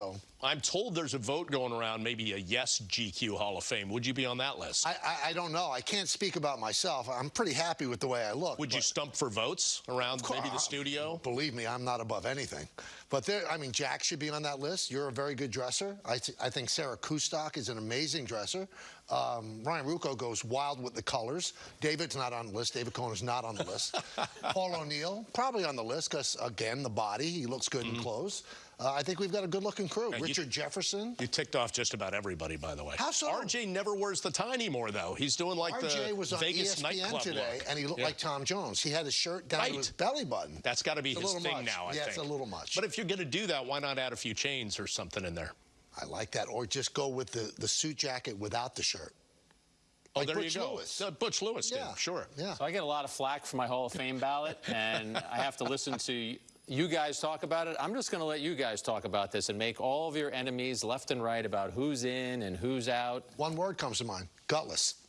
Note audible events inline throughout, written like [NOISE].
Oh. I'm told there's a vote going around, maybe a yes GQ Hall of Fame. Would you be on that list? I, I, I don't know. I can't speak about myself. I'm pretty happy with the way I look. Would you stump for votes around maybe the studio? Believe me, I'm not above anything. But there, I mean, Jack should be on that list. You're a very good dresser. I, th- I think Sarah Kustok is an amazing dresser. Um, Ryan Ruocco goes wild with the colors. David's not on the list. David Cone is not on the list. [LAUGHS] Paul O'Neill probably on the list because again, the body. He looks good in clothes. Uh, I think we've got a good-looking crew. Mm-hmm. You- Richard Jefferson. You ticked off just about everybody, by the way. How so? RJ never wears the tie anymore, though. He's doing like RJ the was on Vegas ESPN nightclub today, look. and he looked Yeah. like Tom Jones. He had his shirt down Right. to his belly button. That's got to be It's his thing much. now, I Yeah, think. it's a little much. But if you're going to do that, why not add a few chains or something in there? I like that. Or just go with the, the suit jacket without the shirt. Oh, Like there Butch you go. Lewis. Uh, Butch Lewis did, Yeah. sure. Yeah. So I get a lot of flack for my Hall of Fame ballot, and I have to listen to you guys talk about it. I'm just going to let you guys talk about this and make all of your enemies left and right about who's in and who's out. One word comes to mind. Gutless.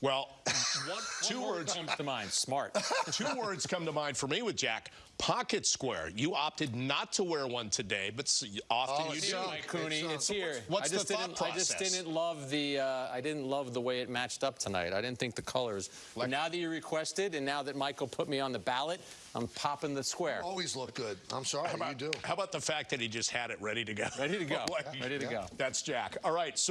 Well, [LAUGHS] one, two One word words comes to mind: smart. [LAUGHS] two words come to mind for me with Jack. Pocket square. You opted not to wear one today, but often Oh, you do. so- Mike Cooney, It's, it's here. what's I the thought didn't, I just didn't love the. Uh, I didn't love the way it matched up tonight. I didn't think the colors. But now that you requested, and now that Michael put me on the ballot, I'm popping the square. Always look good. I'm sorry, How about, you do. how about the fact that he just had it ready to go? Ready to go. [LAUGHS] Like, Ready to go. That's Jack. All right. So